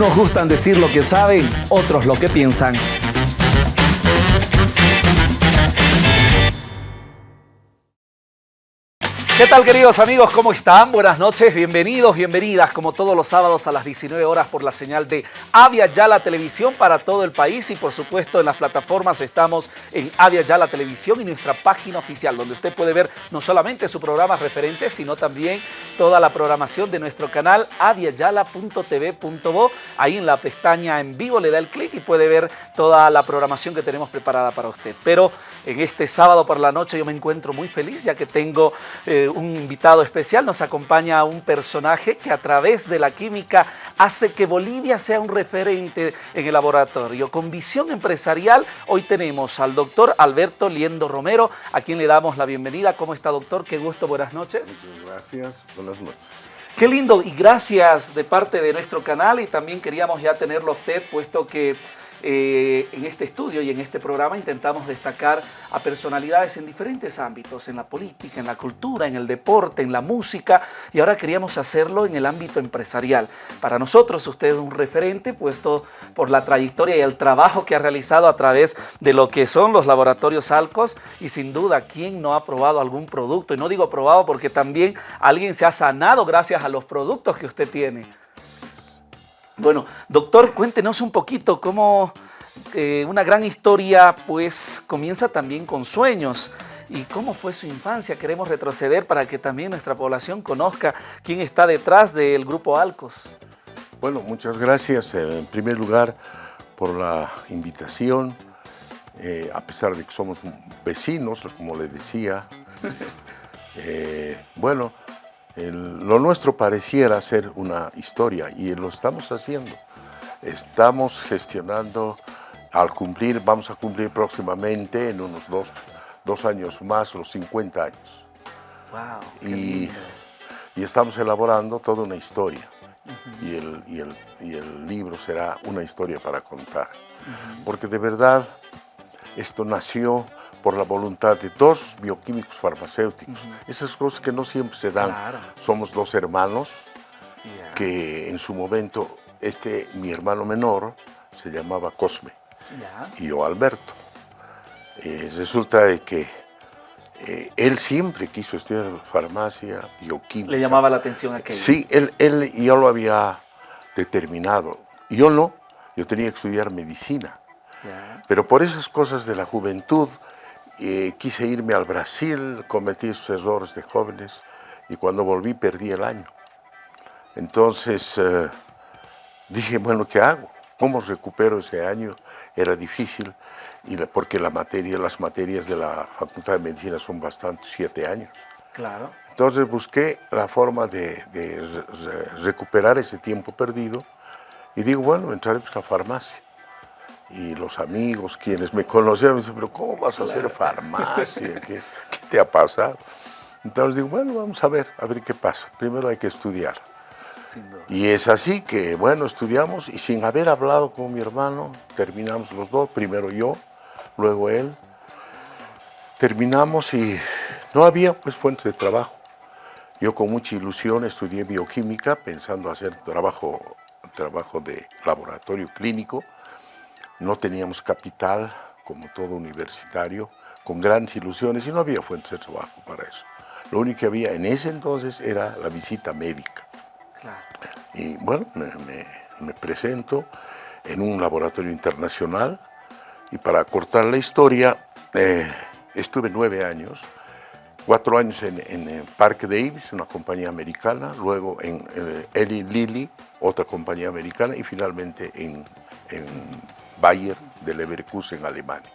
Unos gustan decir lo que saben, otros lo que piensan. ¿Qué tal queridos amigos? ¿Cómo están? Buenas noches, bienvenidos, bienvenidas como todos los sábados a las 19 horas por la señal de Avia Yala Televisión para todo el país y por supuesto en las plataformas estamos en Avia Yala Televisión y nuestra página oficial donde usted puede ver no solamente su programa referente sino también toda la programación de nuestro canal aviayala.tv.bo ahí en la pestaña en vivo le da el clic y puede ver toda la programación que tenemos preparada para usted. Pero en este sábado por la noche yo me encuentro muy feliz ya que tengo... Eh, un invitado especial, nos acompaña un personaje que a través de la química hace que Bolivia sea un referente en el laboratorio. Con visión empresarial, hoy tenemos al doctor Alberto Liendo Romero, a quien le damos la bienvenida. ¿Cómo está, doctor? Qué gusto, buenas noches. Muchas gracias, buenas noches. Qué lindo y gracias de parte de nuestro canal y también queríamos ya tenerlo a usted, puesto que eh, en este estudio y en este programa intentamos destacar a personalidades en diferentes ámbitos, en la política, en la cultura, en el deporte, en la música y ahora queríamos hacerlo en el ámbito empresarial. Para nosotros usted es un referente puesto por la trayectoria y el trabajo que ha realizado a través de lo que son los laboratorios Alcos y sin duda, ¿quién no ha probado algún producto? Y no digo probado porque también alguien se ha sanado gracias a los productos que usted tiene. Bueno, doctor, cuéntenos un poquito cómo eh, una gran historia pues comienza también con sueños. ¿Y cómo fue su infancia? Queremos retroceder para que también nuestra población conozca quién está detrás del Grupo Alcos. Bueno, muchas gracias eh, en primer lugar por la invitación, eh, a pesar de que somos vecinos, como le decía. bueno, lo nuestro pareciera ser una historia y lo estamos haciendo. Estamos gestionando, al cumplir, vamos a cumplir próximamente en unos dos, años más, los 50 años. Wow, y, y, estamos elaborando toda una historia. y, el, y, el, y, el, libro será una historia para contar. Porque de verdad esto nació por la voluntad de dos bioquímicos farmacéuticos. Esas cosas que no siempre se dan. Somos dos hermanos que en su momento, este, mi hermano menor se llamaba Cosme y yo Alberto. Eh, resulta de que eh, él siempre quiso estudiar farmacia, bioquímica. ¿Le llamaba la atención aquello? Sí, él, él ya lo había determinado. Yo no, yo tenía que estudiar medicina. Pero por esas cosas de la juventud, quise irme al Brasil, cometí esos errores de jóvenes y cuando volví perdí el año. Entonces eh, dije, bueno, ¿qué hago? ¿Cómo recupero ese año? Era difícil y porque la materia, las materias de la Facultad de Medicina son bastante, siete años. Claro. Entonces busqué la forma de, recuperar ese tiempo perdido y digo, bueno, entraré pues, a la farmacia y los amigos, quienes me conocían, me dicen, pero ¿cómo vas a hacer farmacia? ¿Qué, te ha pasado? Entonces digo, bueno, vamos a ver, a ver qué pasa. Primero hay que estudiar. Y es así que, bueno, estudiamos y sin haber hablado con mi hermano, terminamos los dos, primero yo, luego él. Terminamos y no había pues fuentes de trabajo. Yo con mucha ilusión estudié bioquímica pensando hacer trabajo, trabajo de laboratorio clínico, no teníamos capital, como todo universitario, con grandes ilusiones y no había fuentes de trabajo para eso. Lo único que había en ese entonces era la visita médica. Y bueno, me, presento en un laboratorio internacional y para cortar la historia, eh, estuve nueve años, cuatro años en, en, Parque Davis, una compañía americana, luego en eh, Eli Lilly, otra compañía americana, y finalmente en, en Bayer de Leverkusen, Alemania.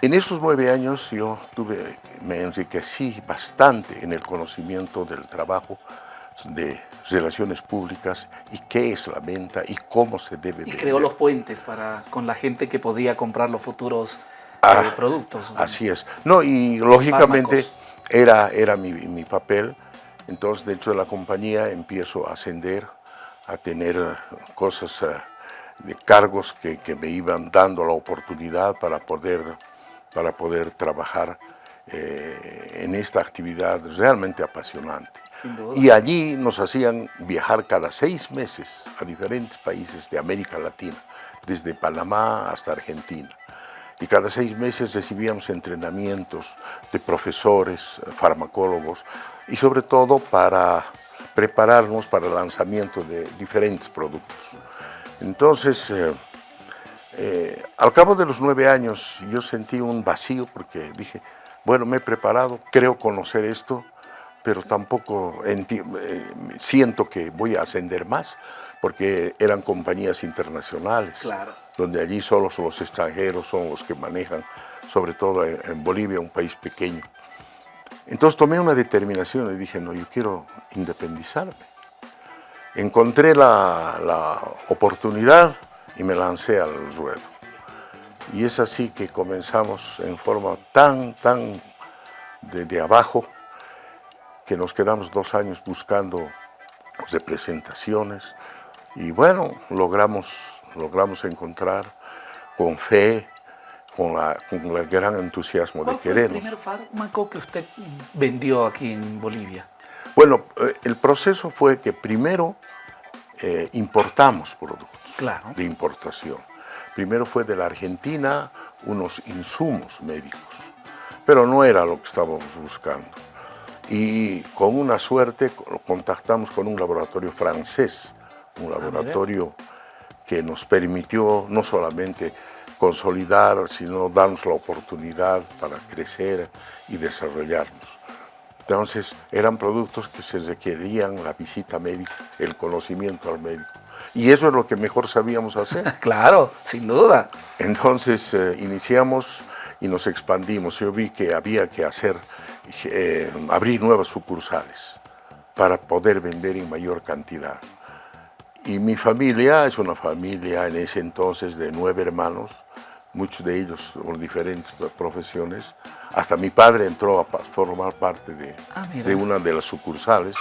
En esos nueve años yo tuve, me enriquecí bastante en el conocimiento del trabajo de relaciones públicas y qué es la venta y cómo se debe Y creó los puentes para, con la gente que podía comprar los futuros eh, ah, productos. Así es. No, y lógicamente era, era mi, mi, papel. Entonces, dentro de la compañía empiezo a ascender, a tener cosas... De cargos que, me iban dando la oportunidad para poder, para poder trabajar eh, en esta actividad realmente apasionante. Y allí nos hacían viajar cada seis meses a diferentes países de América Latina, desde Panamá hasta Argentina. Y cada seis meses recibíamos entrenamientos de profesores, farmacólogos, y sobre todo para prepararnos para el lanzamiento de diferentes productos. Entonces, eh, eh, al cabo de los nueve años yo sentí un vacío porque dije, bueno, me he preparado, creo conocer esto, pero tampoco eh, siento que voy a ascender más, porque eran compañías internacionales, donde allí solo los extranjeros son los que manejan, sobre todo en Bolivia, un país pequeño. Entonces tomé una determinación y dije, no, yo quiero independizarme. Encontré la, la oportunidad y me lancé al ruedo. Y es así que comenzamos en forma tan, tan de, abajo, que nos quedamos dos años buscando representaciones y bueno, logramos, logramos encontrar con fe, con, la, con el gran entusiasmo de querernos. ¿Cuál fue el primer fármaco que usted vendió aquí en Bolivia? Bueno, eh, el proceso fue que primero eh, importamos productos de importación. Primero fue de la Argentina unos insumos médicos, pero no era lo que estábamos buscando. Y con una suerte contactamos con un laboratorio francés, un ah, laboratorio que nos permitió no solamente consolidar, sino darnos la oportunidad para crecer y desarrollarnos. Entonces, eran productos que se requerían la visita médica, el conocimiento al médico. Y eso es lo que mejor sabíamos hacer. claro, sin duda. Entonces, eh, iniciamos y nos expandimos. Yo vi que había que hacer, eh, abrir nuevas sucursales para poder vender en mayor cantidad. Y mi familia es una familia en ese entonces de nueve hermanos, muchos de ellos con diferentes profesiones. Hasta mi padre entró a formar parte de, ah, de una de las sucursales.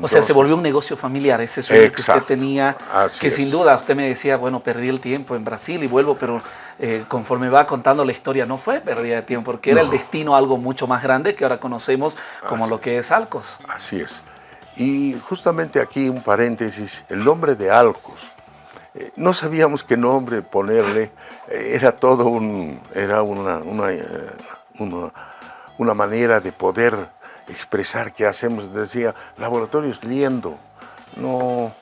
o sea, se volvió un negocio familiar, ese sueño que usted tenía, que sin duda usted me decía, bueno, perdí el tiempo en Brasil y vuelvo, pero eh, conforme va contando la historia no fue pérdida de tiempo, porque era el destino algo mucho más grande que ahora conocemos como lo que es Alcos. Así es. Y justamente aquí un paréntesis, el nombre de Alcos no sabíamos qué nombre ponerle, era todo un, era una, eh, una, una, manera de poder expresar qué hacemos. Decía, laboratorios liendo, no,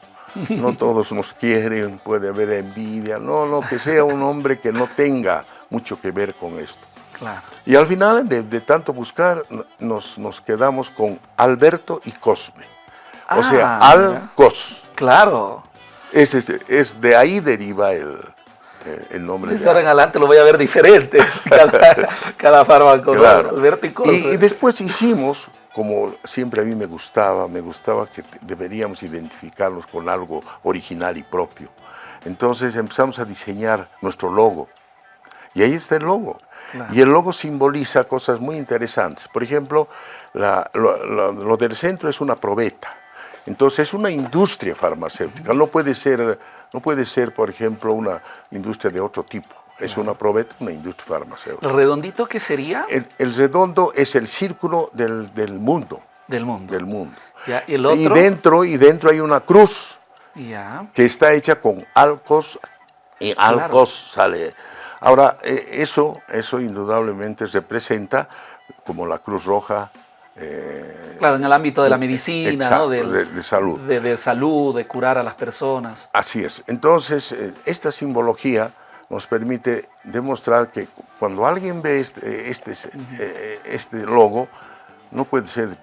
no todos nos quieren, puede haber envidia, no, no, que sea un hombre que no tenga mucho que ver con esto. Y al final, de, tanto buscar, nos, nos, quedamos con Alberto y Cosme. o sea, ah, Al-Cos. Claro. Es, es, de ahí deriva el, eh, el nombre. De ahora en adelante lo voy a ver diferente, cada, fármaco, claro. y, y, después hicimos, como siempre a mí me gustaba, me gustaba que deberíamos identificarnos con algo original y propio. Entonces empezamos a diseñar nuestro logo. Y ahí está el logo. Y el logo simboliza cosas muy interesantes. Por ejemplo, lo del centro es una probeta. Entonces es una industria farmacéutica, no puede ser, no puede ser por ejemplo, una industria de otro tipo. Es una probeta, una industria farmacéutica. ¿El redondito qué sería? El, redondo es el círculo del, mundo. Del mundo. Del mundo. ¿Y, el otro? y, dentro, y dentro hay una cruz ya. que está hecha con alcos y alcos sale. Ahora, eh, eso, eso indudablemente representa como la Cruz Roja, eh, claro, en el ámbito de la medicina, ¿no? de, salud. De, salud, de curar a las personas. Así es. Entonces, eh, esta simbología nos permite demostrar que cuando alguien ve este, este, eh, este logo, no puede ser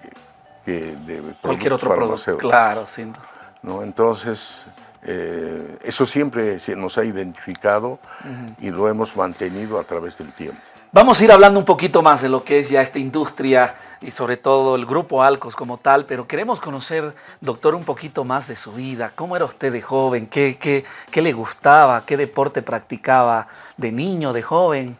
que, de cualquier otro producto. Claro, sin ¿no? Entonces, eso siempre se nos ha identificado y lo hemos mantenido a través del tiempo. Vamos a ir hablando un poquito más de lo que es ya esta industria y sobre todo el grupo Alcos como tal, pero queremos conocer, doctor, un poquito más de su vida. ¿Cómo era usted de joven? ¿Qué, qué, qué le gustaba? ¿Qué deporte practicaba de niño, de joven?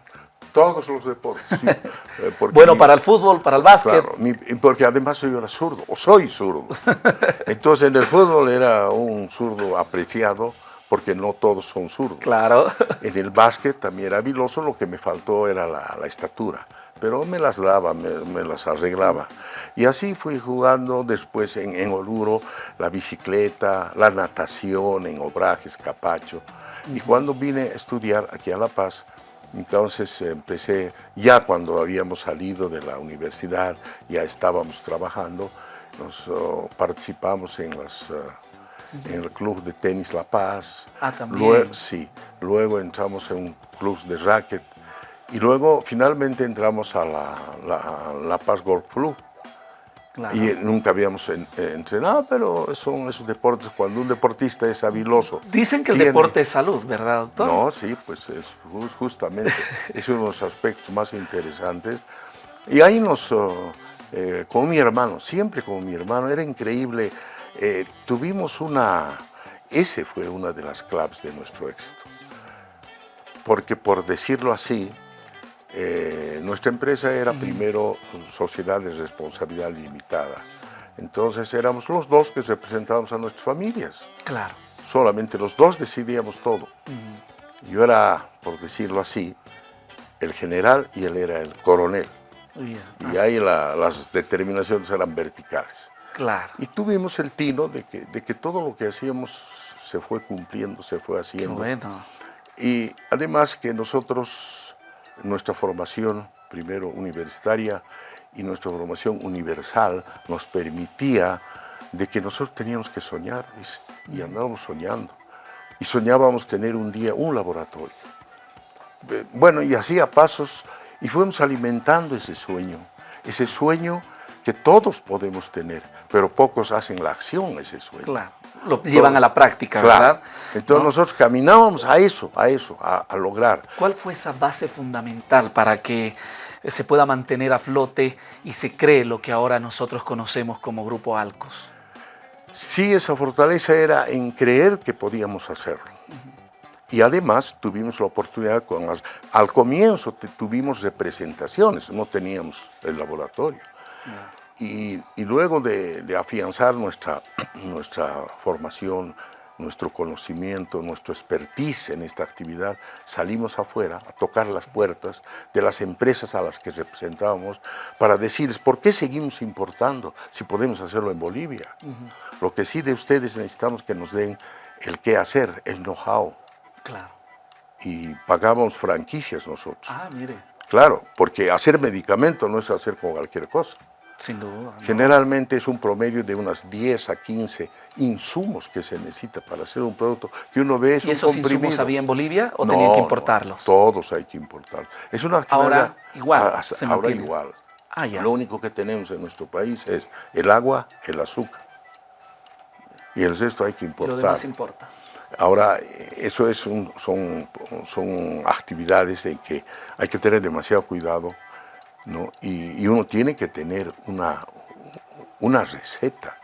Todos los deportes, sí. Eh, bueno, para el fútbol, para el básquet. Claro, porque además yo era zurdo, o soy zurdo. Entonces en el fútbol era un zurdo apreciado, porque no todos son zurdos. Claro. En el básquet también era habiloso, lo que me faltó era la, estatura, pero me las daba, me, las arreglaba. Y así fui jugando después en, en Oruro, la bicicleta, la natación, en Obrajes, Capacho. Y cuando vine a estudiar aquí a La Paz, entonces empecé, ya cuando habíamos salido de la universidad, ya estábamos trabajando, nos oh, participamos en, las, eh, en el club de tenis La Paz. Ah, también. Luego, sí, luego entramos en un club de racket y luego finalmente entramos a la, la, la Paz Golf Club. Y nunca habíamos eh, entrenado, pero son esos deportes, cuando un deportista es habiloso. Dicen que el deporte es salud, ¿verdad, doctor? No, sí, pues es justamente, es uno de los aspectos más interesantes. Y ahí nos, oh, eh, con mi hermano, siempre con mi hermano, era increíble. Eh, tuvimos una, ese fue una de las claves de nuestro éxito. Porque por decirlo así, eh, nuestra empresa era primero sociedad de responsabilidad limitada. Entonces éramos los dos que representábamos a nuestras familias. Claro. Solamente los dos decidíamos todo. Yo era, por decirlo así, el general y él era el coronel. Y ahí las determinaciones eran verticales. Claro. Y tuvimos el tino de que, de que todo lo que hacíamos se fue cumpliendo, se fue haciendo. bueno. Y además que nosotros nuestra formación, primero universitaria, y nuestra formación universal nos permitía de que nosotros teníamos que soñar y, andábamos soñando. Y soñábamos tener un día un laboratorio. Bueno, y hacía pasos y fuimos alimentando ese sueño, ese sueño que todos podemos tener, pero pocos hacen la acción ese sueño. Claro, lo llevan a la práctica, ¿verdad? Entonces nosotros caminábamos a eso, a eso, a, lograr. ¿Cuál fue esa base fundamental para que se pueda mantener a flote y se cree lo que ahora nosotros conocemos como Grupo Alcos? Sí, esa fortaleza era en creer que podíamos hacerlo. Y además tuvimos la oportunidad, con al comienzo tuvimos representaciones, no teníamos el laboratorio. Y, luego de, afianzar nuestra, nuestra formación, nuestro conocimiento, nuestro expertise en esta actividad, salimos afuera a tocar las puertas de las empresas a las que representábamos para decirles por qué seguimos importando si podemos hacerlo en Bolivia. Lo que sí de ustedes necesitamos que nos den el qué hacer, el know-how. Claro. Y pagábamos franquicias nosotros. Ah, mire. Claro, porque hacer medicamento no es hacer con cualquier cosa. Sin duda. Generalmente es un promedio de unas 10 a 15 insumos que se necesita para hacer un producto que uno ve es ¿Y esos insumos había en Bolivia o tenían que importarlos? todos hay que importarlos. Es una actividad... Ahora igual, ahora igual. Ah, ya. Lo único que tenemos en nuestro país es el agua, el azúcar. Y el resto hay que importar. Lo demás importa. Ahora, eso es son, son actividades en que hay que tener demasiado cuidado ¿no? Y, uno tiene que tener una, una receta,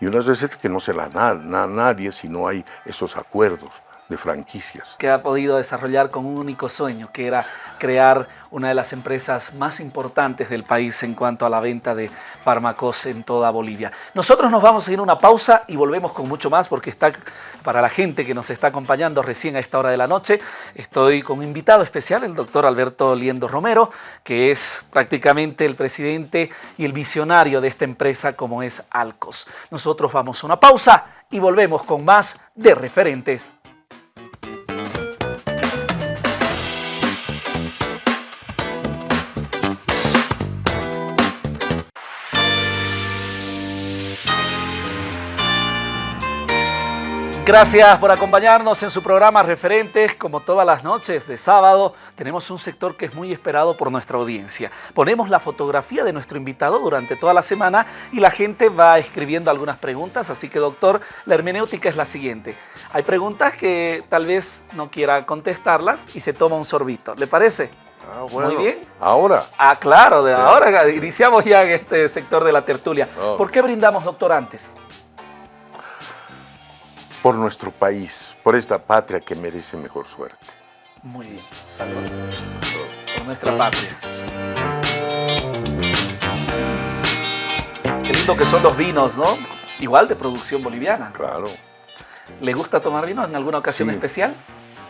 y una receta que no se la da a nadie si no hay esos acuerdos de franquicias. Que ha podido desarrollar con un único sueño, que era crear una de las empresas más importantes del país en cuanto a la venta de fármacos en toda Bolivia. Nosotros nos vamos a ir a una pausa y volvemos con mucho más porque está para la gente que nos está acompañando recién a esta hora de la noche. Estoy con un invitado especial, el doctor Alberto Liendo Romero, que es prácticamente el presidente y el visionario de esta empresa como es Alcos. Nosotros vamos a una pausa y volvemos con más de referentes. Gracias por acompañarnos en su programa Referentes. Como todas las noches de sábado, tenemos un sector que es muy esperado por nuestra audiencia. Ponemos la fotografía de nuestro invitado durante toda la semana y la gente va escribiendo algunas preguntas. Así que, doctor, la hermenéutica es la siguiente. Hay preguntas que tal vez no quiera contestarlas y se toma un sorbito. ¿Le parece? Ah, bueno. Muy bien. ¿Ahora? Ah, claro, de ahora iniciamos ya en este sector de la tertulia. Oh. ¿Por qué brindamos, doctor, antes? Por nuestro país, por esta patria que merece mejor suerte. Muy bien, salud. Por nuestra patria. Qué lindo que son los vinos, ¿no? Igual de producción boliviana. Claro. ¿Le gusta tomar vino en alguna ocasión Sí. especial?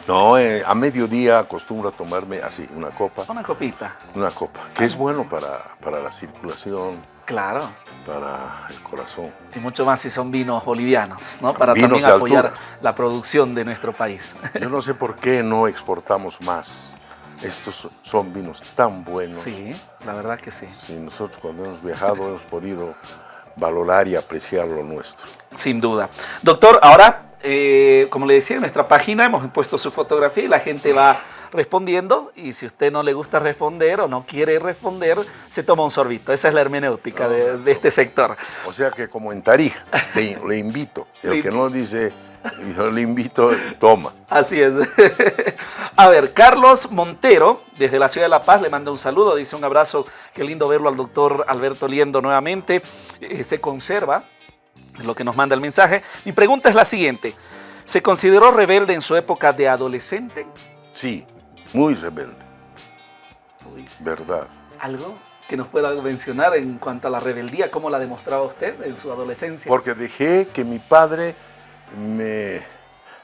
No, eh, a mediodía acostumbro a tomarme así, una copa, Una copita. una copa, que es bueno para, para la circulación, Claro. Para el corazón. Y mucho más si son vinos bolivianos, ¿no? Para Vinos también apoyar la producción de nuestro país. Yo no sé por qué no exportamos más. Estos son vinos tan buenos. Sí, la verdad que sí. Si nosotros cuando hemos viajado hemos podido valorar y apreciar lo nuestro. Sin duda. Doctor, ahora, eh, como le decía, en nuestra página hemos puesto su fotografía y la gente va respondiendo y si usted no le gusta responder o no quiere responder, se toma un sorbito. Esa es la hermenéutica de, de este sector. O sea que como en Tarija, le, le invito. El que no dice, yo le invito, toma. Así es. A ver, Carlos Montero, desde la ciudad de La Paz, le manda un saludo, dice un abrazo, qué lindo verlo al doctor Alberto Liendo nuevamente. Eh, se conserva, es lo que nos manda el mensaje. Mi pregunta es la siguiente, ¿se consideró rebelde en su época de adolescente? Sí, muy rebelde, Uy, verdad. ¿Algo que nos pueda mencionar en cuanto a la rebeldía? ¿Cómo la demostraba usted en su adolescencia? Porque dejé que mi padre me,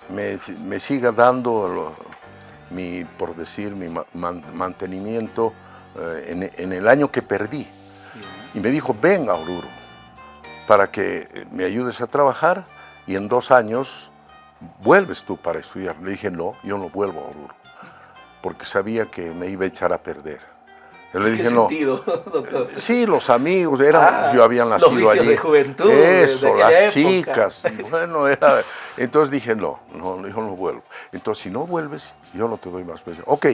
me, me siga dando, lo- mi, por decir, mi ma- man- mantenimiento eh, en, en el año que perdí. Y me dijo, ven a Oruro para que me ayudes a trabajar y en dos años vuelves tú para estudiar. Le dije, no, yo no vuelvo a Oruro, porque sabía que me iba a echar a perder. Yo le ¿En qué dije, no. sentido, doctor? Sí, los amigos, eran, Ah, yo había nacido allí. de juventud, Eso, las época. chicas. y Bueno, era, entonces dije, no, no, yo no vuelvo. Entonces, si no vuelves, yo no te doy más peso. Ok,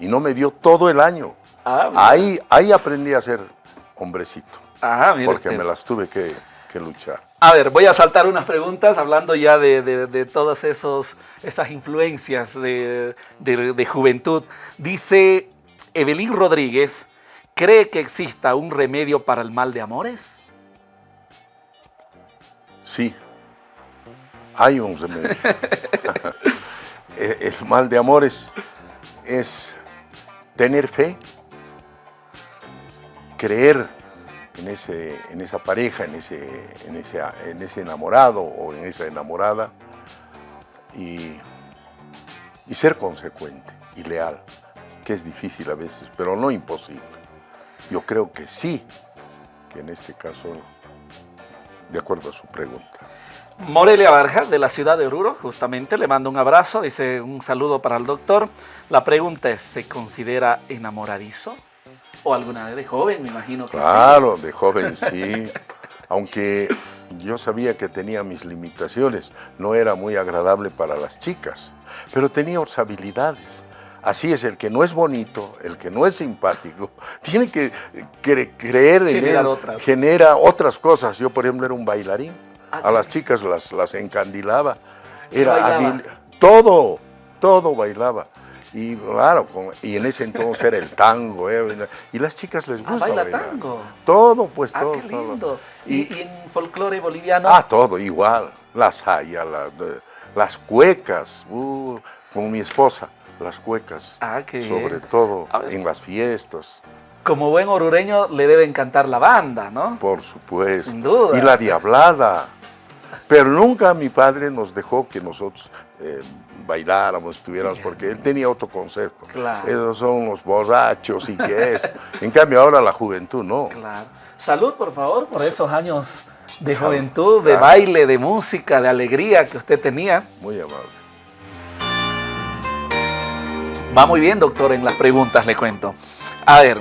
y no me dio todo el año. Ah, mira. Ahí, ahí aprendí a ser hombrecito, Ah, mire porque me las tuve que, que luchar. A ver, voy a saltar unas preguntas hablando ya de, de- de todas esos, esas influencias de, juventud. Dice Evelyn Rodríguez, ¿cree que exista un remedio para el mal de amores? Sí, hay un remedio. el el mal de amores es tener fe, creer en, ese, en esa pareja, en ese, en, ese, en ese enamorado o en esa enamorada y, y ser consecuente y leal, que es difícil a veces, pero no imposible. Yo creo que sí, que en este caso, de acuerdo a su pregunta. Morelia Barja, de la ciudad de Oruro, justamente, le mando un abrazo, dice un saludo para el doctor. La pregunta es, ¿se considera enamoradizo? ¿O alguna vez de joven? Me imagino que sí. Claro, de joven sí. Aunque yo sabía que tenía mis limitaciones, no era muy agradable para las chicas, pero tenía otras habilidades. Así es, el que no es bonito, el que no es simpático, tiene que cre- creer en él, otras. genera otras cosas. Yo, por ejemplo, era un bailarín, Ah, a las chicas las, las encandilaba, ¿Qué era todo, todo bailaba. Y claro, con- y en ese entonces era el tango, ¿eh? y las chicas les Ah, gusta baila bailar. tango. Todo, pues Ah, todo. qué lindo. ¿Y, Y- y en folclore boliviano? Ah, todo, igual. Las saya, las, cuecas, uh, con mi esposa, las cuecas. Ah, qué. Sobre todo en las fiestas, Como buen orureño le debe encantar la banda, ¿no? por supuesto. Sin duda. Y la diablada. Pero nunca mi padre nos dejó que nosotros eh, bailáramos, estuviéramos, porque él tenía otro concepto. Claro. Esos son los borrachos y qué es. En cambio ahora la juventud no. Claro. Salud, por favor, por esos años de Salud, juventud, de claro. baile, de música, de alegría que usted tenía. Muy amable. Va muy bien, doctor, en las preguntas, le cuento. A ver,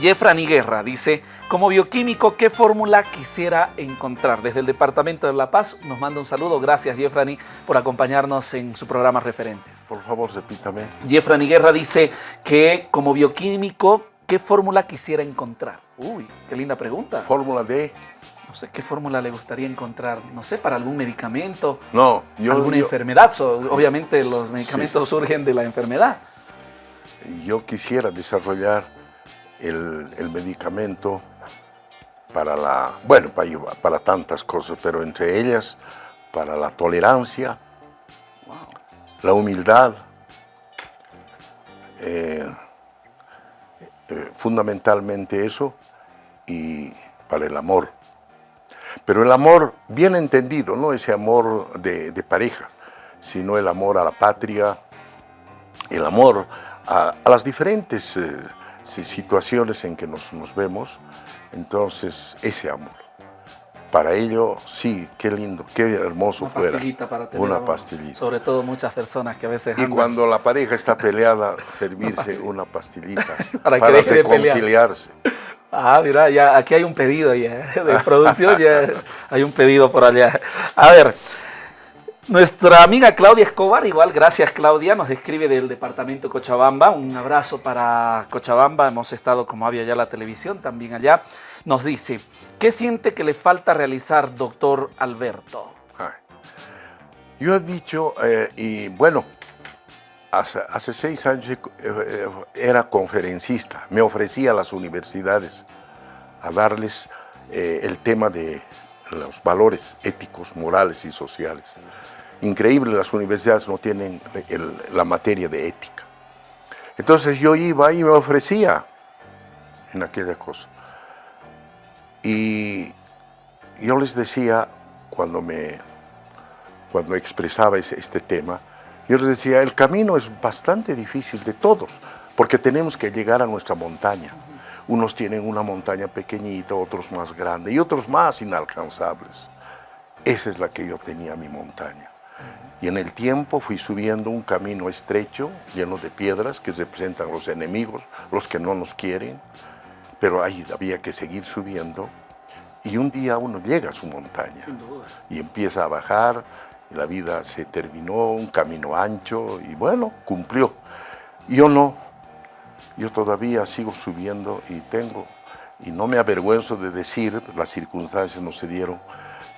Jeffrani Guerra dice, como bioquímico, ¿qué fórmula quisiera encontrar? Desde el Departamento de La Paz nos manda un saludo. Gracias, Jeffrani, por acompañarnos en su programa Referentes. Por favor, repítame. Jeffrani Guerra dice que como bioquímico, ¿qué fórmula quisiera encontrar? Uy, qué linda pregunta. Fórmula D. No sé qué fórmula le gustaría encontrar, no sé, para algún medicamento, No, yo, alguna yo- enfermedad. So, obviamente los medicamentos surgen de la enfermedad. yo quisiera desarrollar el, el medicamento para la, bueno, para, para tantas cosas, pero entre ellas para la tolerancia, Wow. la humildad, eh, eh, fundamentalmente eso, y para el amor. Pero el amor bien entendido, no ese amor de, pareja, sino el amor a la patria, el amor a, las diferentes eh, situaciones en que nos, nos vemos, entonces ese amor para ello, sí, qué lindo, qué hermoso una fuera. Pastillita para tener una pastillita. Sobre todo muchas personas que a veces Y cuando la pareja está peleada, servirse una pastillita para, para reconciliarse. Ah, mira, ya aquí hay un pedido ya de producción, ya hay un pedido por allá. A ver, nuestra amiga Claudia Escobar, igual, gracias Claudia, nos escribe del departamento Cochabamba. Un abrazo para Cochabamba, hemos estado como había ya la televisión también allá nos dice, ¿qué siente que le falta realizar, doctor Alberto? Yo he dicho, eh, y bueno, hace, seis años eh, eh, era conferencista, me ofrecía a las universidades a darles el tema de los valores éticos, morales y sociales. Increíble, las universidades no tienen la materia de ética. Entonces yo iba y me ofrecía en aquella cosa. Y yo les decía, cuando, me, cuando expresaba este tema, yo les decía, el camino es bastante difícil de todos, porque tenemos que llegar a nuestra montaña. Unos tienen una montaña pequeñita, otros más grande y otros más inalcanzables. Esa es la que yo tenía, mi montaña. Y en el tiempo fui subiendo un camino estrecho, lleno de piedras que representan los enemigos, los que no nos quieren, pero ahí había que seguir subiendo. Y un día uno llega a su montaña y empieza a bajar, y la vida se terminó, un camino ancho y bueno, cumplió. Yo no, yo todavía sigo subiendo y tengo, y no me avergüenzo de decir, las circunstancias no se dieron,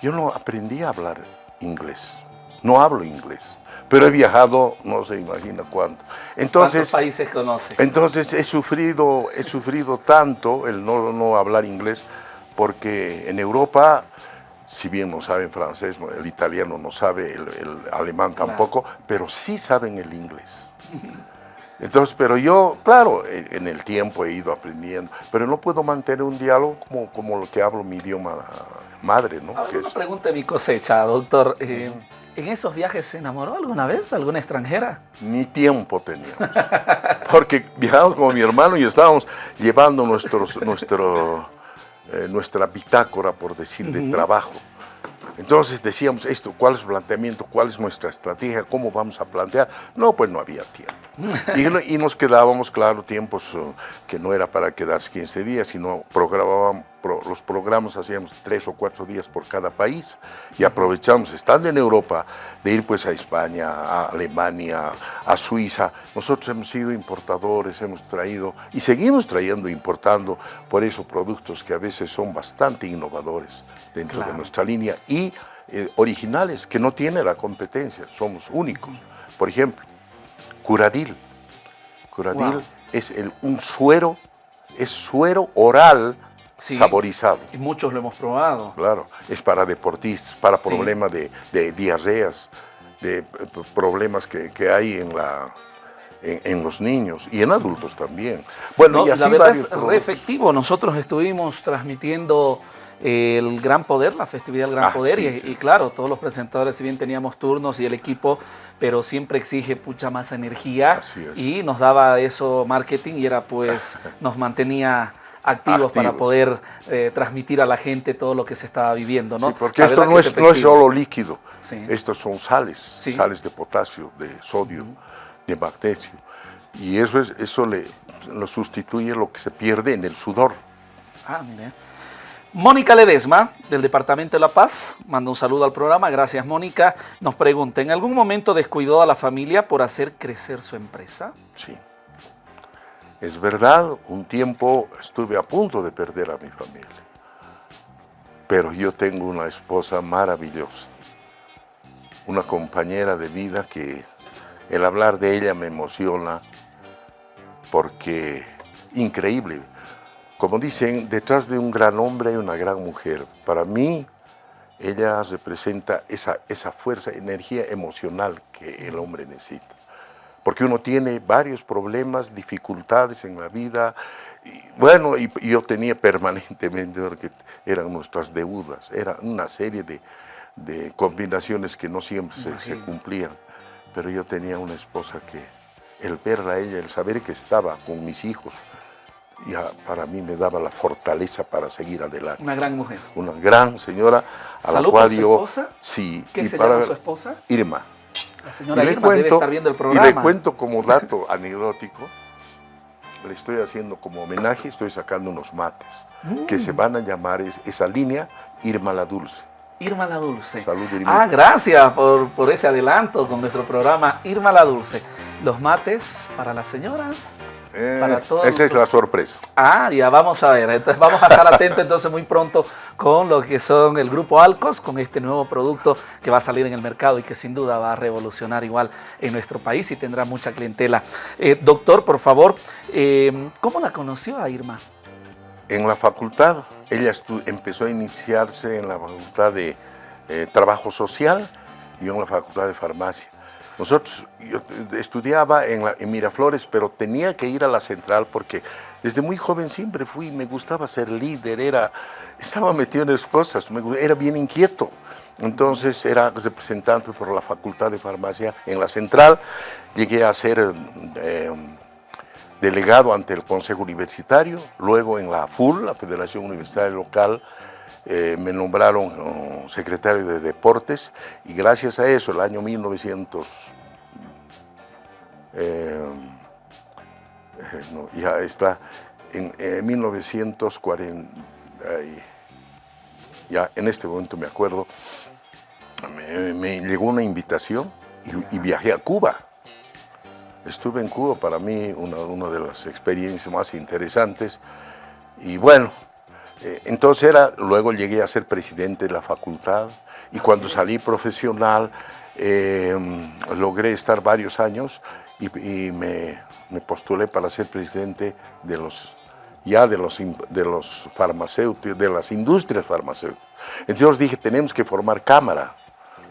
yo no aprendí a hablar inglés, no hablo inglés pero he viajado, no se imagina cuánto. Entonces, ¿Cuántos países conoce? Entonces he sufrido, he sufrido tanto el no, no hablar inglés, porque en Europa, si bien no saben francés, el italiano no sabe, el, alemán tampoco, pero sí saben el inglés. Entonces, pero yo, claro, en el tiempo he ido aprendiendo, pero no puedo mantener un diálogo como, como lo que hablo mi idioma madre, ¿no? Ahora, una pregunta de mi cosecha, doctor. Eh, ¿En esos viajes se enamoró alguna vez alguna extranjera? Ni tiempo teníamos. Porque viajamos con mi hermano y estábamos llevando nuestros, nuestro, eh, nuestra bitácora, por decir, de trabajo. Entonces decíamos esto, ¿cuál es el planteamiento? ¿Cuál es nuestra estrategia? ¿Cómo vamos a plantear? No, pues no había tiempo. y, nos quedábamos, claro, tiempos uh, que no era para quedarse 15 días, sino programábamos, los programas hacíamos tres o cuatro días por cada país y aprovechamos, estando en Europa, de ir pues a España, a Alemania, a Suiza. Nosotros hemos sido importadores, hemos traído y seguimos trayendo, importando, por eso productos que a veces son bastante innovadores dentro de nuestra línea y eh, originales que no tiene la competencia, somos únicos. Por ejemplo, Curadil. Curadil es el, un suero, es suero oral saborizado. Y muchos lo hemos probado. Claro, es para deportistas, para problemas de, diarreas, de problemas que, hay en la, en, los niños y en adultos también. Bueno, y así la verdad es re efectivo. Nosotros estuvimos transmitiendo el Gran Poder, la festividad del Gran ah, Poder, y, claro, todos los presentadores, si bien teníamos turnos y el equipo, pero siempre exige mucha más energía y nos daba eso marketing y era pues, nos mantenía activos, para poder eh, transmitir a la gente todo lo que se estaba viviendo. ¿no? porque esto no es, no es, solo líquido, estos son sales, sales de potasio, de sodio, de magnesio, y eso, es, eso le, lo sustituye lo que se pierde en el sudor. Ah, mire. Mónica Ledesma, del Departamento de La Paz, manda un saludo al programa. Gracias, Mónica. Nos pregunta, ¿en algún momento descuidó a la familia por hacer crecer su empresa? Sí. Es verdad, un tiempo estuve a punto de perder a mi familia. Pero yo tengo una esposa maravillosa. Una compañera de vida que el hablar de ella me emociona porque increíble como dicen, detrás de un gran hombre hay una gran mujer. Para mí, ella representa esa, esa fuerza, energía emocional que el hombre necesita. Porque uno tiene varios problemas, dificultades en la vida bueno, y, yo tenía permanentemente, porque eran nuestras deudas, era una serie de, combinaciones que no siempre se, cumplían, pero yo tenía una esposa que el verla a ella, el saber que estaba con mis hijos, ya para mí me daba la fortaleza para seguir adelante. Una gran mujer. Una gran señora a la cual yo... esposa? Sí. ¿Qué se llama su esposa? Irma. La señora Irma debe estar viendo el programa. Y le cuento como dato anecdótico, le estoy haciendo como homenaje, estoy sacando unos mates, que mm. se van a llamar esa línea Irma la Dulce. Irma la Dulce. Salud, Irma. Ah, gracias por, por ese adelanto con nuestro programa Irma la Dulce. Los mates para las señoras eh, esa es la sorpresa. Ah, ya vamos a ver. Entonces vamos a estar atentos entonces muy pronto con lo que son el grupo Alcos, con este nuevo producto que va a salir en el mercado y que sin duda va a revolucionar igual en nuestro país y tendrá mucha clientela. Eh, doctor, por favor, eh, ¿cómo la conoció a Irma? En la facultad. Ella empezó a iniciarse en la facultad de Trabajo Social y en la facultad de Farmacia. Nosotros, yo estudiaba en, Miraflores, pero tenía que ir a la central porque desde muy joven siempre fui, me gustaba ser líder, era, estaba metido en esas cosas, era bien inquieto. Entonces era representante por la Facultad de Farmacia en la central, llegué a ser eh, delegado ante el Consejo Universitario, luego en la FUL, la Federación Universitaria Local, eh, me nombraron oh, secretario de Deportes y gracias a eso, el año 1900, eh, eh, ya está, en 1940, ya en este momento me acuerdo, me, llegó una invitación y, viajé a Cuba. Estuve en Cuba, para mí una, de las experiencias más interesantes y bueno, eh, entonces era, luego llegué a ser presidente de la facultad y cuando salí profesional em, logré estar varios años y, me, postulé para ser presidente de los ya de los, de los farmacéuticos, de las industrias farmacéuticas. Entonces dije, tenemos que formar cámara.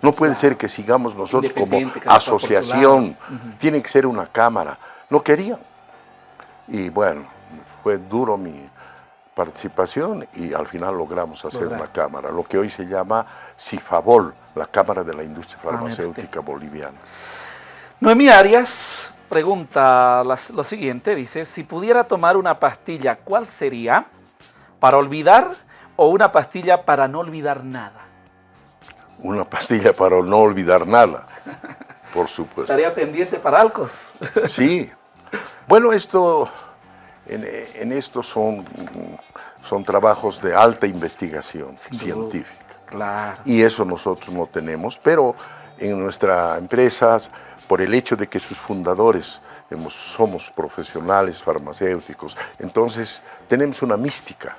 No puede ser que sigamos nosotros como asociación, tiene que ser una cámara. No quería. Y bueno, fue duro mi, participación y al final logramos hacer una cámara, lo que hoy se llama CIFABOL, la Cámara de la Industria ah, Farmacéutica Boliviana. Noemí Arias pregunta lo siguiente, dice, si pudiera tomar una pastilla, ¿cuál sería? ¿Para olvidar o una pastilla para no olvidar nada? Una pastilla para no olvidar nada, por supuesto. ¿Estaría pendiente para Alcos? Sí. Bueno, esto en, esto son, son trabajos de alta investigación científica. Y eso nosotros no tenemos, pero en nuestra empresa, por el hecho de que sus fundadores somos profesionales farmacéuticos, entonces tenemos una mística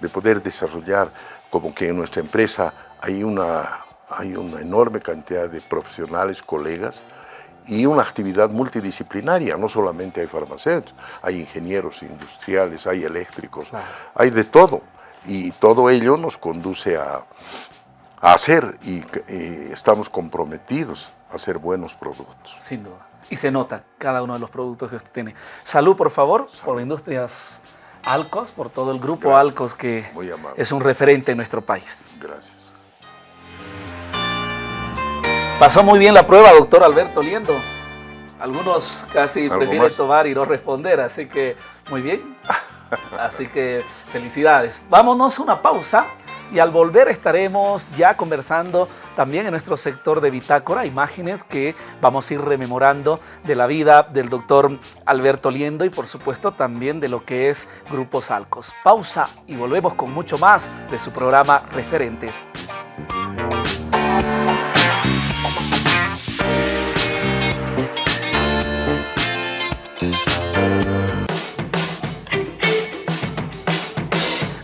de poder desarrollar como que en nuestra empresa hay una, hay una enorme cantidad de profesionales, colegas, y una actividad multidisciplinaria, no solamente hay farmacéuticos, hay ingenieros industriales, hay eléctricos, hay de todo. Y todo ello nos conduce a, hacer y, estamos comprometidos a hacer buenos productos. Sin duda. Y se nota cada uno de los productos que usted tiene. Salud, por favor, por Industrias Alcos, por todo el grupo Alcos que es un referente en nuestro país. Gracias. Pasó muy bien la prueba, doctor Alberto Liendo. Algunos casi prefieren tomar y no responder, así que muy bien. Así que felicidades. Vámonos a una pausa y al volver estaremos ya conversando también en nuestro sector de bitácora, imágenes que vamos a ir rememorando de la vida del doctor Alberto Liendo y por supuesto también de lo que es Grupos Alcos. Pausa y volvemos con mucho más de su programa Referentes.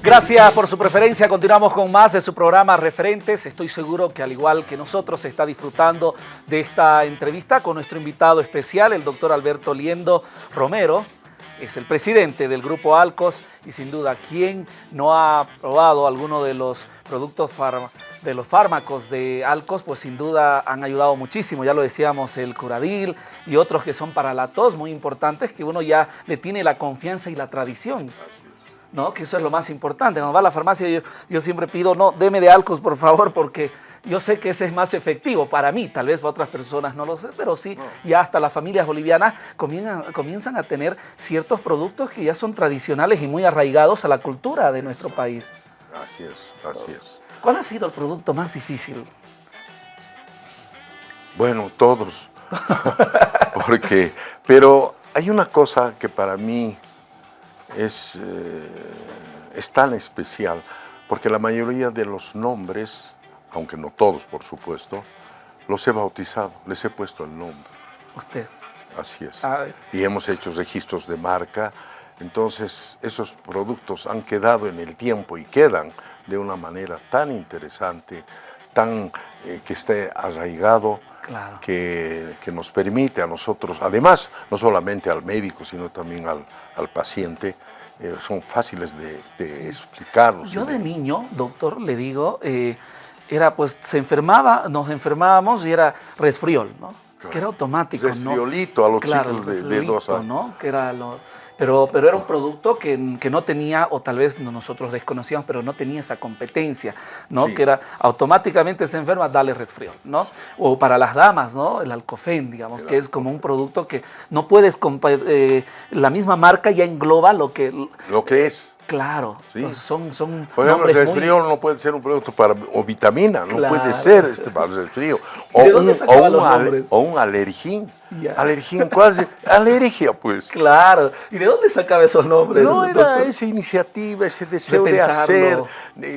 Gracias por su preferencia. Continuamos con más de su programa Referentes. Estoy seguro que al igual que nosotros está disfrutando de esta entrevista con nuestro invitado especial, el doctor Alberto Liendo Romero. Es el presidente del Grupo Alcos y sin duda, ¿quién no ha probado alguno de los productos de los fármacos de Alcos, pues sin duda han ayudado muchísimo. Ya lo decíamos, el Curadil y otros que son para la tos muy importantes, que uno ya le tiene la confianza y la tradición. ¿No? Que eso es lo más importante. Cuando va a la farmacia yo, yo siempre pido, no, deme de Alcos, por favor, porque yo sé que ese es más efectivo para mí, tal vez para otras personas no lo sé, pero sí, ya hasta las familias bolivianas comienzan, comienzan a tener ciertos productos que ya son tradicionales y muy arraigados a la cultura de nuestro país. Así es, así es. ¿Cuál ha sido el producto más difícil? Bueno, todos. Porque, pero hay una cosa que para mí es, eh, es tan especial, porque la mayoría de los nombres aunque no todos, por supuesto, los he bautizado, les he puesto el nombre. ¿Usted? Así es. Y hemos hecho registros de marca. Entonces, esos productos han quedado en el tiempo y quedan de una manera tan interesante, tan eh, que esté arraigado, que, que, nos permite a nosotros, además, no solamente al médico, sino también al, al paciente, eh, son fáciles de, de explicarlos. Yo de niño, doctor, le digo, eh, era pues, se enfermaba, nos enfermábamos y era resfriol, ¿no? Que era automático, Resfriolito a los chicos de, de, dos años. ¿no? Que era lo, pero, pero era un producto que, que, no tenía, o tal vez nosotros desconocíamos, pero no tenía esa competencia, ¿no? Que era automáticamente se enferma, dale resfriol, ¿no? O para las damas, ¿no? El alcofen, digamos, que es como un producto que no puedes, eh, la misma marca ya engloba lo que... Lo que es. Claro, son, son Por ejemplo, el resfrío no puede ser un producto para, o vitamina, no puede ser este para el resfrío. O, un, o, o un alergín. Alergín, ¿cuál es? Alergia, pues. Claro. ¿Y de dónde sacaba esos nombres? No, era esa iniciativa, ese deseo de, hacer.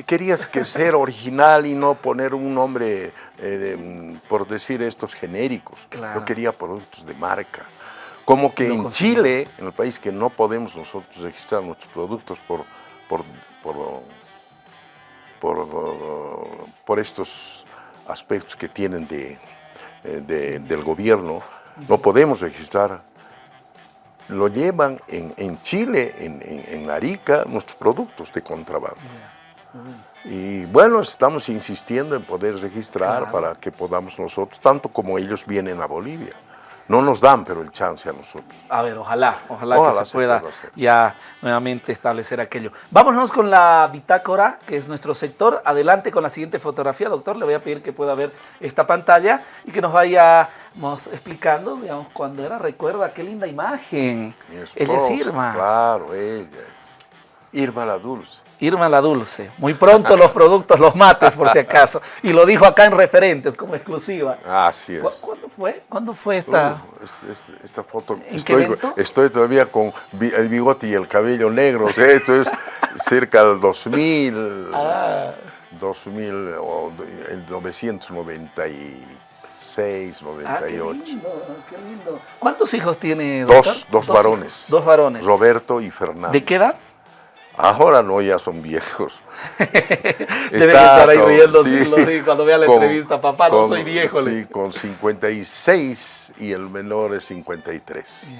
querías que ser original y no poner un nombre, eh, por decir estos genéricos. Yo quería productos de marca. Como que en Chile, en el país que no podemos nosotros registrar nuestros productos por, por, por, estos aspectos que tienen de, eh, del gobierno, no podemos registrar. Lo llevan en, en Chile, en, en, Arica, nuestros productos de contrabando. Y bueno, estamos insistiendo en poder registrar para que podamos nosotros, tanto como ellos vienen a Bolivia no nos dan, pero el chance a nosotros. A ver, ojalá, ojalá, que se, pueda ya nuevamente establecer aquello. Vámonos con la bitácora, que es nuestro sector. Adelante con la siguiente fotografía, doctor. Le voy a pedir que pueda ver esta pantalla y que nos vayamos explicando, digamos, cuando era, recuerda, qué linda imagen. ella es Irma. Claro, ella. Irma la Dulce. Irma la Dulce. Muy pronto los productos, los mates por si acaso. Y lo dijo acá en referentes como exclusiva. Así es. ¿Cuándo fue? ¿Cuándo fue esta? esta foto. estoy, estoy todavía con el bigote y el cabello negro. esto es cerca del 2000. Ah. 2000 o el 996, 98. Ah, qué lindo, qué lindo. ¿Cuántos hijos tiene, doctor? Dos, dos, varones. Dos varones. Roberto y Fernando. ¿De qué edad? Ahora no, ya son viejos. Deben estar ahí riendo cuando vea la entrevista. Papá, no soy viejo. Sí, con 56 y el menor es 53.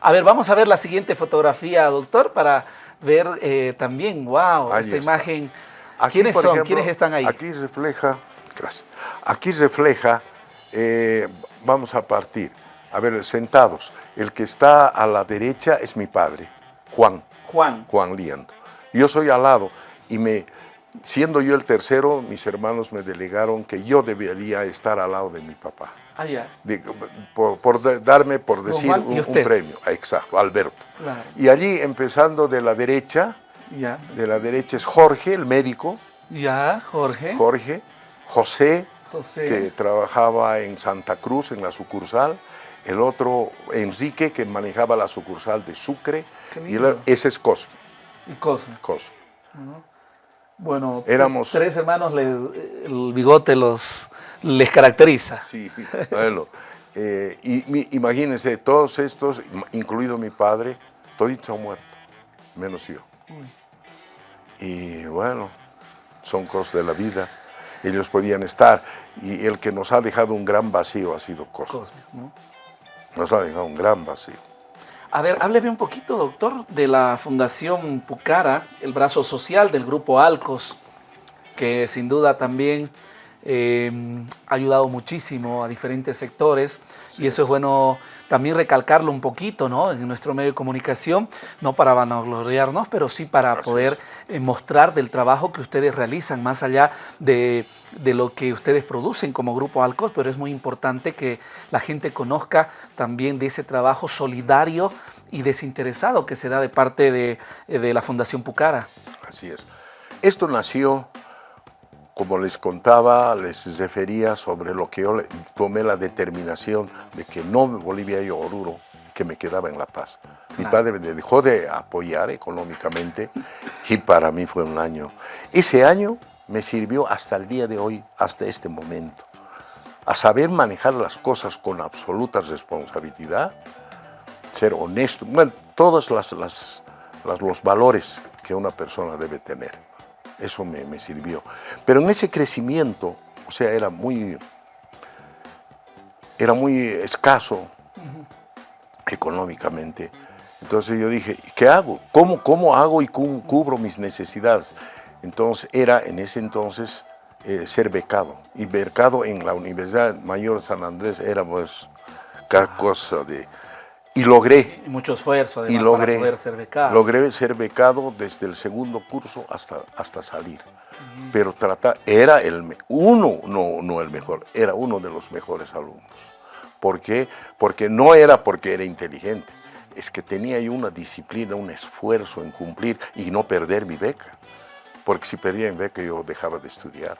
A ver, vamos a ver la siguiente fotografía, doctor, para ver eh, también, wow, esa imagen. ¿Quiénes son? ¿Quiénes están ahí? Aquí refleja, gracias, aquí refleja, eh, vamos a partir, a ver, sentados. El que está a la derecha es mi padre, Juan. Juan. Juan Liendo. Yo soy al lado y me, siendo yo el tercero, mis hermanos me delegaron que yo debería estar al lado de mi papá. Ah, ya. por, darme, por decir, un, premio. Exacto, Alberto. Y allí, empezando de la derecha, ya. de la derecha es Jorge, el médico. Ya, Jorge. Jorge. José, José, que trabajaba en Santa Cruz, en la sucursal el otro Enrique, que manejaba la sucursal de Sucre, y ese es Cosme. ¿Y Cosme? Cosme. Bueno, Éramos, tres hermanos, el bigote los, les caracteriza. Sí, bueno. Eh, y, imagínense, todos estos, incluido mi padre, toditos han muerto, menos yo. Y bueno, son cosas de la vida. Ellos podían estar. Y el que nos ha dejado un gran vacío ha sido Cosme. Cosme ¿no? Nos ha dejado un gran vacío. A ver, hábleme un poquito, doctor, de la Fundación Pucara, el brazo social del Grupo Alcos. que sin duda también eh, ha ayudado muchísimo a diferentes sectores y eso es bueno también recalcarlo un poquito ¿no? en nuestro medio de comunicación, no para vanagloriarnos, pero sí para poder eh, mostrar del trabajo que ustedes realizan, más allá de, de, lo que ustedes producen como Grupo Alcos, pero es muy importante que la gente conozca también de ese trabajo solidario y desinteresado que se da de parte de, de la Fundación Pucara. Así es. Esto nació como les contaba, les refería sobre lo que yo tomé la determinación de que no volvía yo Oruro, que me quedaba en La Paz. Mi padre me dejó de apoyar económicamente y para mí fue un año. Ese año me sirvió hasta el día de hoy, hasta este momento, a saber manejar las cosas con absoluta responsabilidad, ser honesto, bueno, todos las, las, los valores que una persona debe tener. Eso me, sirvió. Pero en ese crecimiento, o sea, era muy, era muy escaso económicamente. Entonces yo dije, ¿qué hago? ¿Cómo, cómo hago y cubro mis necesidades? Entonces era en ese entonces eh, ser becado. Y becado en la Universidad Mayor San Andrés era pues cada ah. cosa de y logré. Mucho esfuerzo además, y logré, para poder ser becado. Logré ser becado desde el segundo curso hasta, hasta salir. Pero trata, era el, uno, no, no el mejor, era uno de los mejores alumnos. ¿Por qué? Porque no era porque era inteligente, es que tenía yo una disciplina, un esfuerzo en cumplir y no perder mi beca. Porque si perdía mi beca yo dejaba de estudiar.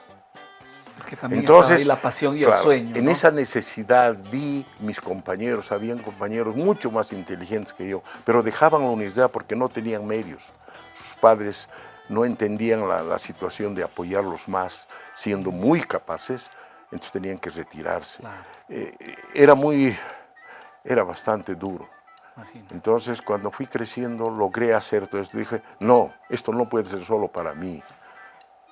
Es que también Entonces, ahí la pasión y el sueño. En esa necesidad vi mis compañeros, habían compañeros mucho más inteligentes que yo, pero dejaban la universidad porque no tenían medios. Sus padres no entendían la, situación de apoyarlos más, siendo muy capaces, entonces tenían que retirarse. Eh, era muy, era bastante duro. Entonces, cuando fui creciendo, logré hacer todo esto. Dije, no, esto no puede ser solo para mí.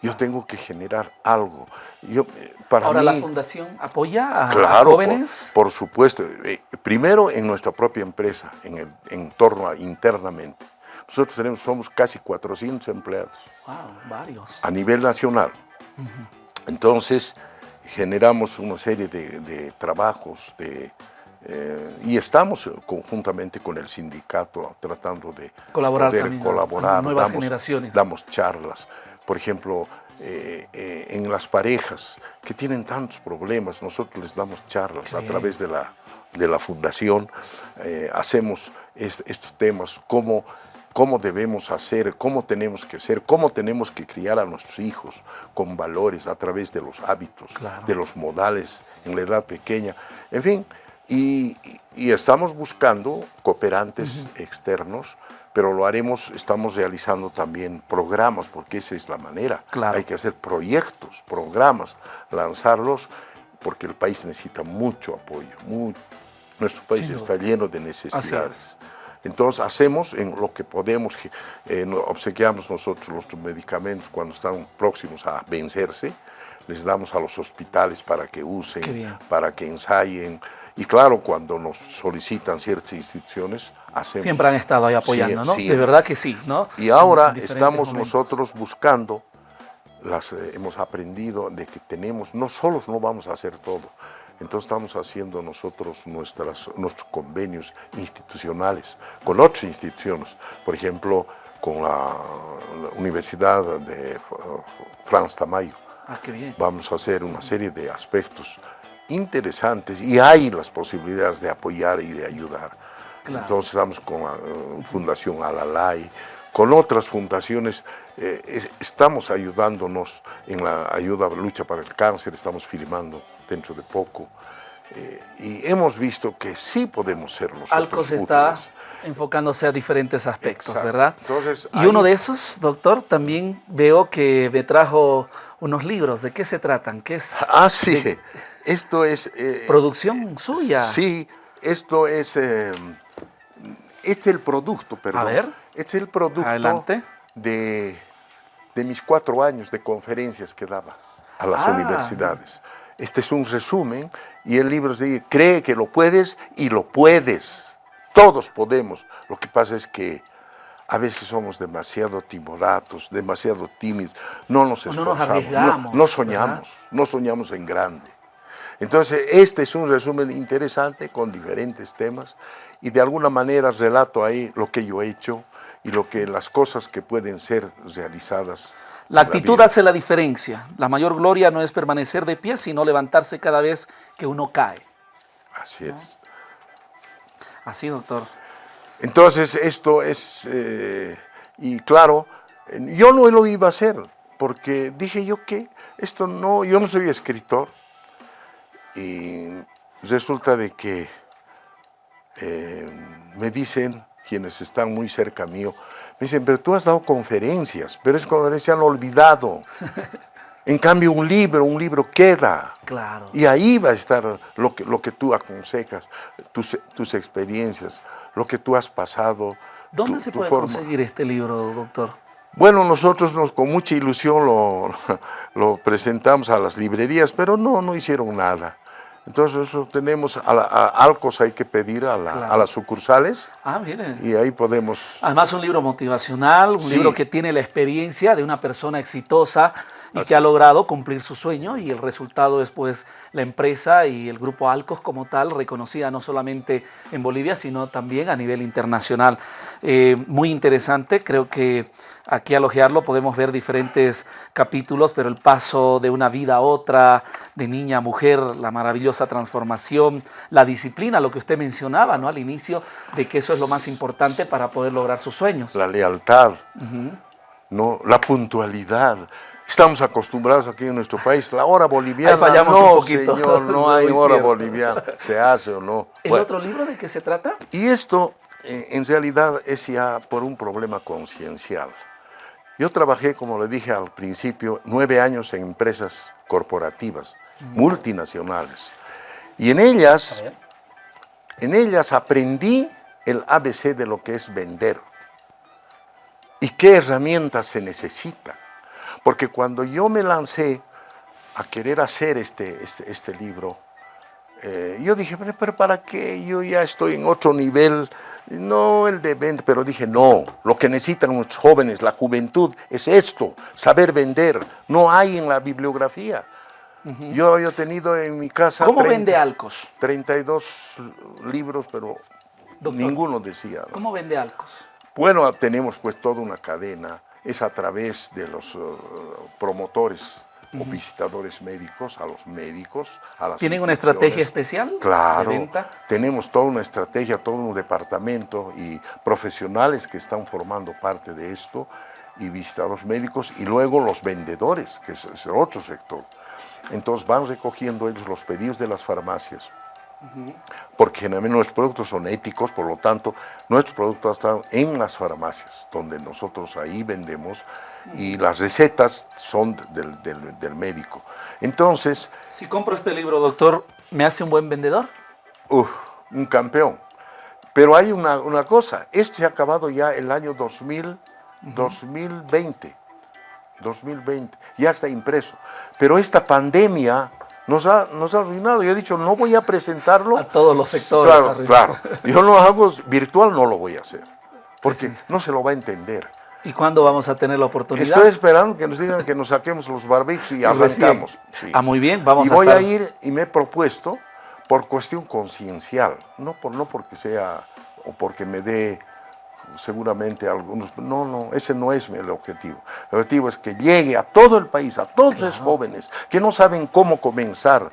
Yo tengo que generar algo. Yo, eh, para Ahora la fundación apoya a, jóvenes. Por, supuesto. Eh, primero en nuestra propia empresa, en el entorno a, internamente. Nosotros tenemos, somos casi 400 empleados. Wow, varios. A nivel nacional. Entonces generamos una serie de, trabajos de, eh, y estamos conjuntamente con el sindicato tratando de colaborar, poder colaborar. nuevas generaciones. Damos charlas por ejemplo, eh, eh, en las parejas que tienen tantos problemas, nosotros les damos charlas a través de la, de la fundación, eh, hacemos estos temas, cómo, cómo debemos hacer, cómo tenemos que ser, cómo tenemos que criar a nuestros hijos con valores a través de los hábitos, de los modales en la edad pequeña, en fin, y, estamos buscando cooperantes externos pero lo haremos, estamos realizando también programas, porque esa es la manera. Hay que hacer proyectos, programas, lanzarlos, porque el país necesita mucho apoyo. nuestro país está lleno de necesidades. Entonces hacemos en lo que podemos, eh, obsequiamos nosotros los medicamentos cuando están próximos a vencerse, les damos a los hospitales para que usen, para que ensayen, y claro, cuando nos solicitan ciertas instituciones, hacemos... Siempre han estado ahí apoyando, ¿no? De verdad que sí, ¿no? Y ahora estamos nosotros buscando, las, eh, hemos aprendido de que tenemos, no solos no vamos a hacer todo, entonces estamos haciendo nosotros nuestras, nuestros convenios institucionales con otras instituciones, por ejemplo, con la, Universidad de uh, Franz Tamayo. Ah, qué bien. Vamos a hacer una serie de aspectos interesantes y hay las posibilidades de apoyar y de ayudar. Entonces estamos con la eh, Fundación Alalay, con otras fundaciones, eh, estamos ayudándonos en la ayuda lucha para el cáncer, estamos filmando dentro de poco. Eh, y hemos visto que sí podemos ser nosotros Alcos está enfocándose a diferentes aspectos, ¿verdad? Entonces, y uno de esos, doctor, también veo que me trajo unos libros. ¿De qué se tratan? ¿Qué es? Ah, sí. Esto es... Eh, ¿Producción suya? Sí, esto es... Eh, es el producto, perdón. A ver. Es el producto De, de mis cuatro años de conferencias que daba a las ah. universidades. Este es un resumen y el libro dice, cree que lo puedes y lo puedes. Todos podemos. Lo que pasa es que a veces somos demasiado timoratos, demasiado tímidos, no nos esforzamos, no, nos arriesgamos, no, soñamos, no soñamos en grande. Entonces, este es un resumen interesante con diferentes temas y de alguna manera relato ahí lo que yo he hecho y lo que las cosas que pueden ser realizadas. La actitud hace la diferencia. La mayor gloria no es permanecer de pie, sino levantarse cada vez que uno cae. Así es. Así, doctor. Entonces esto es, eh, y claro, yo no lo iba a hacer, porque dije yo que esto no, yo no soy escritor, y resulta de que eh, me dicen quienes están muy cerca mío, me dicen, pero tú has dado conferencias, pero es conferencia han olvidado. En cambio, un libro, un libro queda. Claro. Y ahí va a estar lo que, lo que tú aconsejas, tus, tus experiencias, lo que tú has pasado. ¿Dónde se puede conseguir este libro, doctor? Bueno, nosotros nos, con mucha ilusión lo, lo, presentamos a las librerías, pero no, no hicieron nada. Entonces eso tenemos, a, Alcos hay que pedir a, a, las sucursales. Ah, mire. Y ahí podemos... Además un libro motivacional, un libro que tiene la experiencia de una persona exitosa y que ha logrado cumplir su sueño y el resultado es pues la empresa y el grupo Alcos como tal reconocida no solamente en Bolivia sino también a nivel internacional. Eh, muy interesante, creo que aquí al ojearlo podemos ver diferentes capítulos, pero el paso de una vida a otra, de niña a mujer, la maravillosa transformación, la disciplina, lo que usted mencionaba ¿no? al inicio, de que eso es lo más importante para poder lograr sus sueños. La lealtad, ¿no? la puntualidad, Estamos acostumbrados aquí en nuestro país, la hora boliviana, fallamos no, un poquito. señor, no hay hora boliviana, se hace o no. ¿El otro libro de qué se trata? Y esto, eh, en realidad, es ya por un problema conciencial. Yo trabajé, como le dije al principio, nueve años en empresas corporativas, multinacionales. Y en ellas, en ellas aprendí el ABC de lo que es vender y qué herramientas se necesitan porque cuando yo me lancé a querer hacer este, este, este libro, eh, yo dije, pero ¿para qué? Yo ya estoy en otro nivel, no el de vender, pero dije, no, lo que necesitan los jóvenes, la juventud, es esto, saber vender, no hay en la bibliografía. Yo había tenido en mi casa... ¿Cómo vende Alcos? 32 libros, pero ninguno decía. ¿Cómo vende Alcos? Bueno, tenemos pues toda una cadena es a través de los eh, promotores o visitadores médicos, a los médicos, a las ¿Tienen una estrategia especial claro, tenemos toda una estrategia, todo un departamento y profesionales que están formando parte de esto y visitadores médicos y luego los vendedores, que es, es otro sector. Entonces van recogiendo ellos los pedidos de las farmacias, porque generalmente nuestros productos son éticos, por lo tanto, nuestros productos están en las farmacias, donde nosotros ahí vendemos, y las recetas son del, médico. Entonces... Si compro este libro, doctor, ¿me hace un buen vendedor? un campeón. Pero hay una, cosa, esto se ha acabado ya el año 2000, 2020, 2020, ya está impreso. Pero esta pandemia nos ha, nos ha arruinado. Yo he dicho, no voy a presentarlo. A todos los sectores. Claro, claro. Yo lo hago virtual, no lo voy a hacer. Porque no se lo va a entender. ¿Y cuándo vamos a tener la oportunidad? Estoy esperando que nos digan que nos saquemos los barbijos y arrancamos. Ah, muy bien, vamos y voy a ir y me he propuesto por cuestión conciencial, no, por, no porque sea o porque me dé seguramente algunos, no, no, ese no es el objetivo. El objetivo es que llegue a todo el país, a todos los jóvenes que no saben cómo comenzar,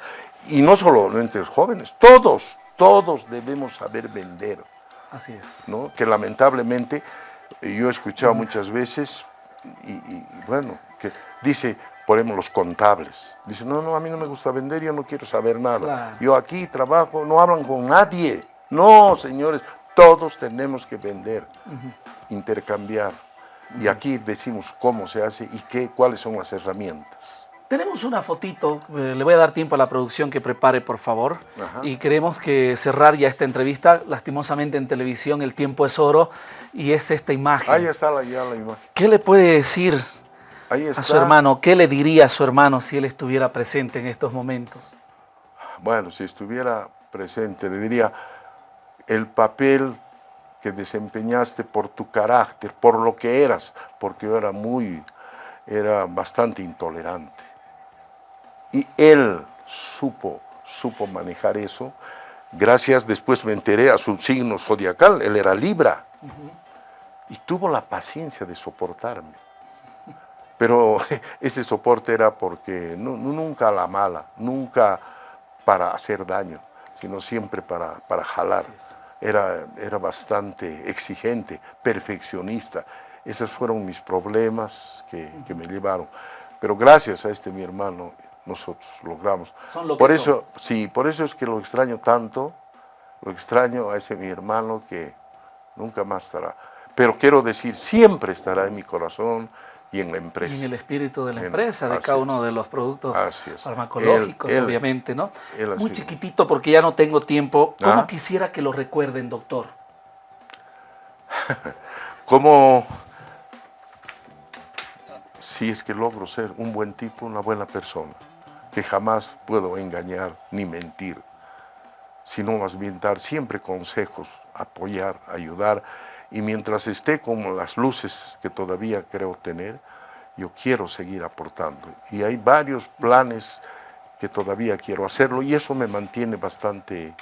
y no solo entre los jóvenes, todos, todos debemos saber vender. Así es. ¿no? Que lamentablemente yo he escuchado muchas veces, y, bueno, que dice, ponemos los contables. Dice, no, no, a mí no me gusta vender, yo no quiero saber nada. Yo aquí trabajo, no hablan con nadie. No, señores, todos tenemos que vender, intercambiar. Y aquí decimos cómo se hace y qué, cuáles son las herramientas. Tenemos una fotito, eh, le voy a dar tiempo a la producción que prepare, por favor. Y queremos que cerrar ya esta entrevista. Lastimosamente en televisión el tiempo es oro y es esta imagen. Ahí está la, ya la imagen. ¿Qué le puede decir a su hermano? ¿Qué le diría a su hermano si él estuviera presente en estos momentos? Bueno, si estuviera presente, le diría, el papel que desempeñaste por tu carácter, por lo que eras, porque yo era muy, era bastante intolerante. Y él supo, supo manejar eso. Gracias, después me enteré a su signo zodiacal, él era Libra. Y tuvo la paciencia de soportarme. Pero ese soporte era porque nunca a la mala, nunca para hacer daño, sino siempre para, para jalar. Era, era bastante exigente, perfeccionista. Esos fueron mis problemas que, que me llevaron. Pero gracias a este mi hermano, nosotros logramos. por eso, sí, por eso es que lo extraño tanto, lo extraño a ese mi hermano que nunca más estará. Pero quiero decir, siempre estará en mi corazón y en la empresa. Y en el espíritu de la empresa, de cada uno de los productos farmacológicos, obviamente, ¿no? Muy chiquitito porque ya no tengo tiempo. ¿Cómo ah. quisiera que lo recuerden, doctor? ¿Cómo si es que logro ser un buen tipo, una buena persona? que jamás puedo engañar ni mentir, sino más bien dar siempre consejos, apoyar, ayudar, y mientras esté con las luces que todavía creo tener, yo quiero seguir aportando. Y hay varios planes que todavía quiero hacerlo y eso me mantiene bastante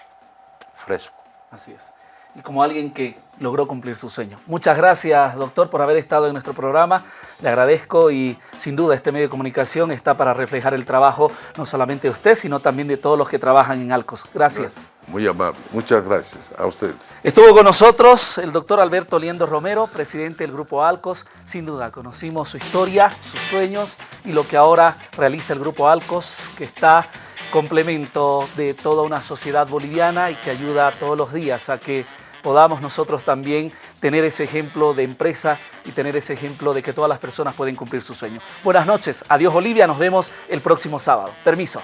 fresco. Así es como alguien que logró cumplir su sueño. Muchas gracias, doctor, por haber estado en nuestro programa. Le agradezco y sin duda este medio de comunicación está para reflejar el trabajo no solamente de usted, sino también de todos los que trabajan en Alcos. Gracias. Muy amable. Muchas gracias a ustedes. Estuvo con nosotros el doctor Alberto Liendo Romero, presidente del Grupo Alcos. Sin duda, conocimos su historia, sus sueños y lo que ahora realiza el Grupo Alcos, que está complemento de toda una sociedad boliviana y que ayuda todos los días a que podamos nosotros también tener ese ejemplo de empresa y tener ese ejemplo de que todas las personas pueden cumplir su sueño. Buenas noches, adiós Bolivia, nos vemos el próximo sábado. Permiso.